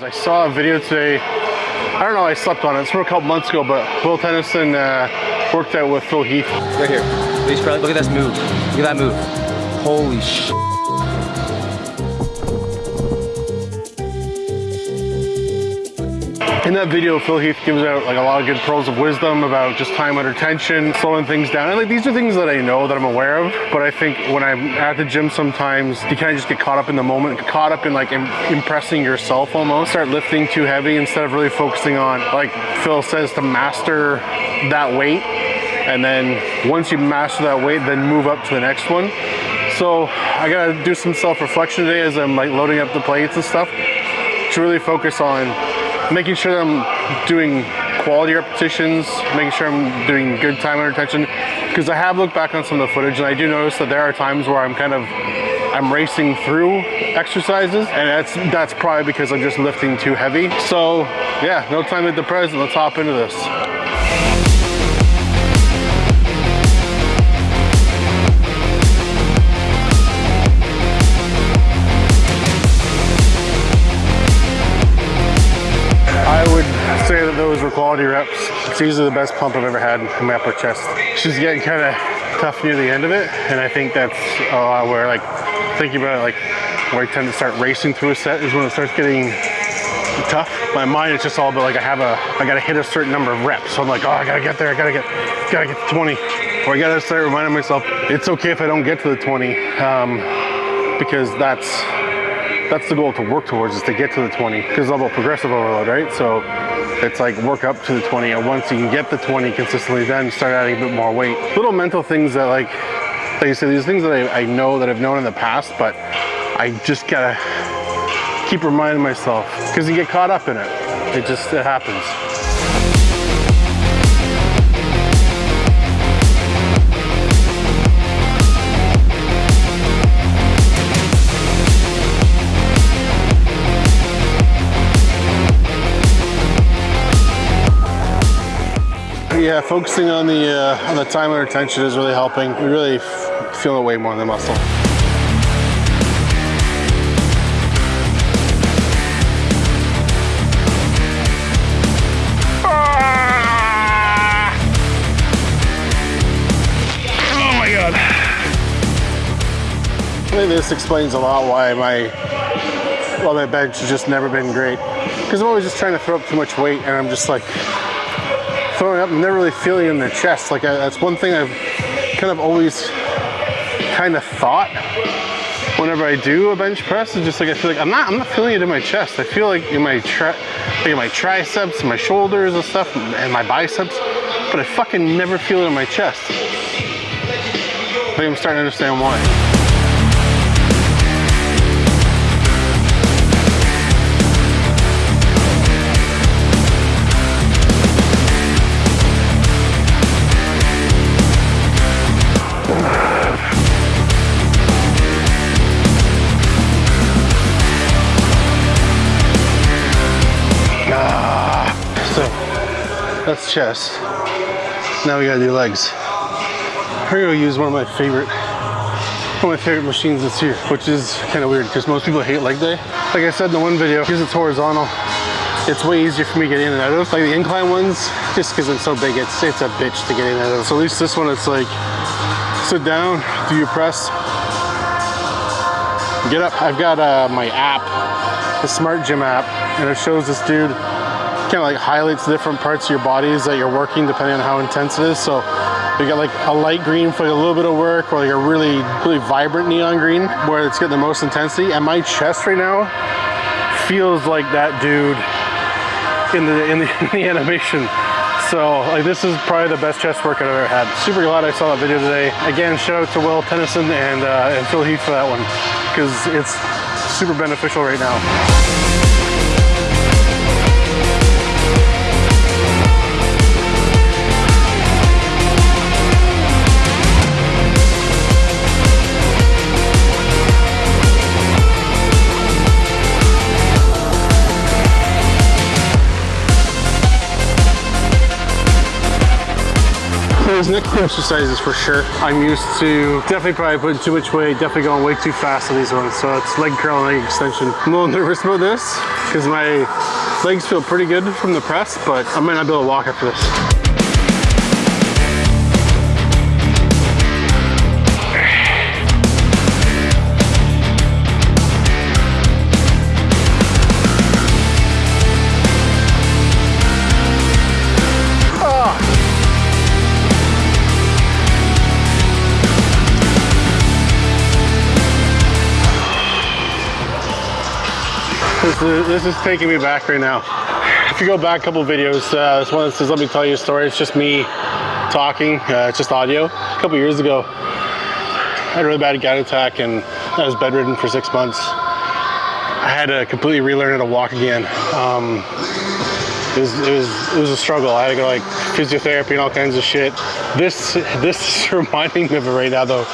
I saw a video today, I don't know, I slept on it, it's from a couple months ago, but Will Tennyson uh, worked out with Phil Heath. Right here. Look at this move. Look at that move. Holy sh. In that video, Phil Heath gives out like a lot of good pearls of wisdom about just time under tension, slowing things down. And like these are things that I know that I'm aware of, but I think when I'm at the gym sometimes you kind of just get caught up in the moment, caught up in like Im impressing yourself almost. Start lifting too heavy instead of really focusing on, like Phil says, to master that weight. And then once you master that weight, then move up to the next one. So I gotta do some self-reflection today as I'm like loading up the plates and stuff to really focus on making sure that I'm doing quality repetitions, making sure I'm doing good time under tension. Because I have looked back on some of the footage and I do notice that there are times where I'm kind of, I'm racing through exercises and that's that's probably because I'm just lifting too heavy. So yeah, no time at the present, let's hop into this. Were quality reps. It's usually the best pump I've ever had in my upper chest. She's getting kind of tough near the end of it, and I think that's a lot where like thinking about it, like where I tend to start racing through a set is when it starts getting tough. My mind is just all about like I have a I gotta hit a certain number of reps. So I'm like, oh I gotta get there, I gotta get gotta get to 20. Or I gotta start reminding myself it's okay if I don't get to the 20. Um, because that's that's the goal to work towards is to get to the 20 because it's all about progressive overload, right? So it's like work up to the 20 and once you can get the 20 consistently, then start adding a bit more weight. Little mental things that like, like you said, these things that I, I know that I've known in the past, but I just gotta keep reminding myself because you get caught up in it. It just, it happens. Yeah, focusing on the uh, on the time under tension is really helping. We really feel it way more in the muscle. Oh my god. I think this explains a lot why my well my bench has just never been great. Because I'm always just trying to throw up too much weight and I'm just like throwing up, I'm never really feeling in the chest. Like I, that's one thing I've kind of always kind of thought whenever I do a bench press. It's just like I feel like I'm not I'm not feeling it in my chest. I feel like in my tri like in my triceps, my shoulders and stuff, and my biceps, but I fucking never feel it in my chest. I think I'm starting to understand why. Chest. Now we gotta do legs. We're gonna use one of my favorite one of my favorite machines that's here, which is kind of weird because most people hate leg day. Like I said in the one video, because it's horizontal, it's way easier for me to get in and out of. Like the incline ones, just because it's so big, it's it's a bitch to get in and out of. So at least this one, it's like, sit down, do your press, get up. I've got uh, my app, the Smart Gym app, and it shows this dude kind of like highlights different parts of your bodies that you're working depending on how intense it is. So you got like a light green for like a little bit of work or like a really, really vibrant neon green where it's getting the most intensity. And my chest right now feels like that dude in the, in the, in the animation. So like this is probably the best chest work I've ever had. Super glad I saw that video today. Again, shout out to Will Tennyson and, uh, and Phil Heath for that one because it's super beneficial right now. Two exercises for sure. I'm used to definitely probably putting too much weight, definitely going way too fast on these ones. So it's leg curl and leg extension. I'm a little nervous about this because my legs feel pretty good from the press, but I might not be able to walk after this. This is, this is taking me back right now. If you go back a couple videos, uh, this one says, let me tell you a story. It's just me talking, uh, it's just audio. A couple years ago, I had a really bad gout attack and I was bedridden for six months. I had to completely relearn how to walk again. Um, it was, it was it was a struggle. I had to go like physiotherapy and all kinds of shit. This this is reminding me of it right now though,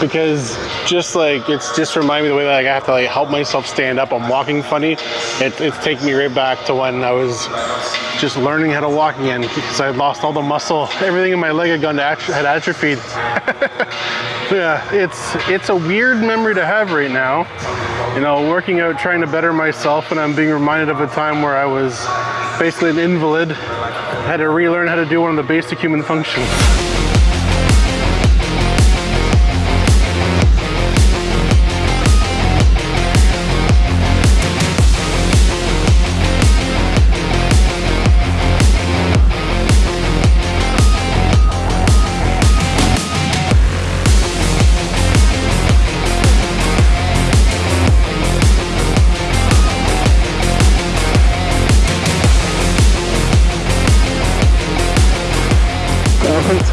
because just like it's just reminding me the way that like, I have to like help myself stand up. I'm walking funny. It, it's taking me right back to when I was just learning how to walk again because I lost all the muscle. Everything in my leg had gone to atro had atrophied. yeah, it's it's a weird memory to have right now. You know, working out, trying to better myself, and I'm being reminded of a time where I was basically an invalid. had to relearn how to do one of the basic human functions.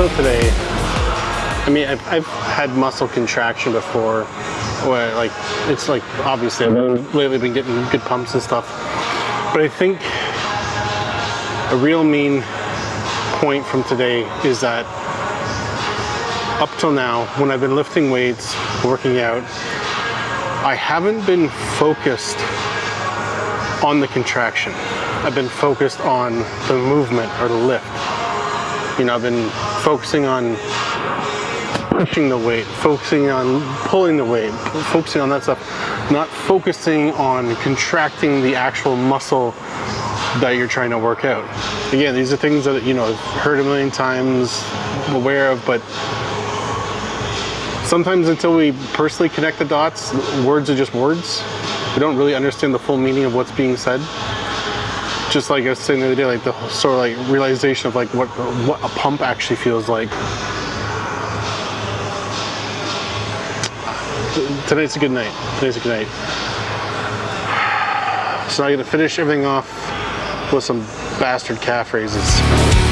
Until today, I mean, I've, I've, had muscle contraction before, where like, it's like, obviously I've been, lately been getting good pumps and stuff, but I think a real mean point from today is that up till now, when I've been lifting weights, working out, I haven't been focused on the contraction. I've been focused on the movement or the lift. You know, I've been focusing on pushing the weight, focusing on pulling the weight, focusing on that stuff, not focusing on contracting the actual muscle that you're trying to work out. Again, these are things that, you know, I've heard a million times, aware of, but sometimes until we personally connect the dots, words are just words. We don't really understand the full meaning of what's being said just like I was saying the other day, like the sort of like realization of like what what a pump actually feels like. Tonight's a good night. Tonight's a good night. So I'm gonna finish everything off with some bastard calf raises.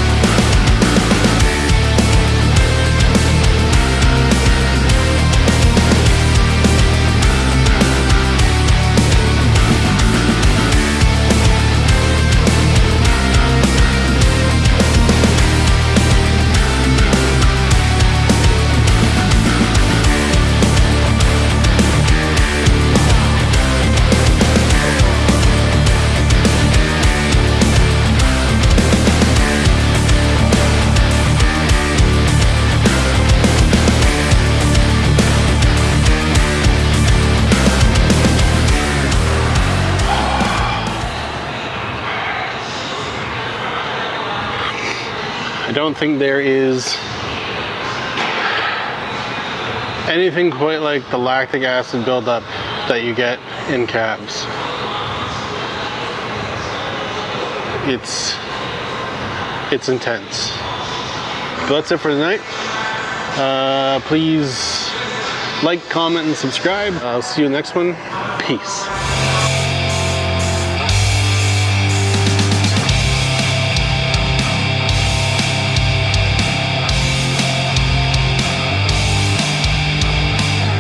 I don't think there is anything quite like the lactic acid buildup that you get in calves. It's it's intense. But that's it for tonight. Uh, please like, comment, and subscribe. I'll see you next one. Peace.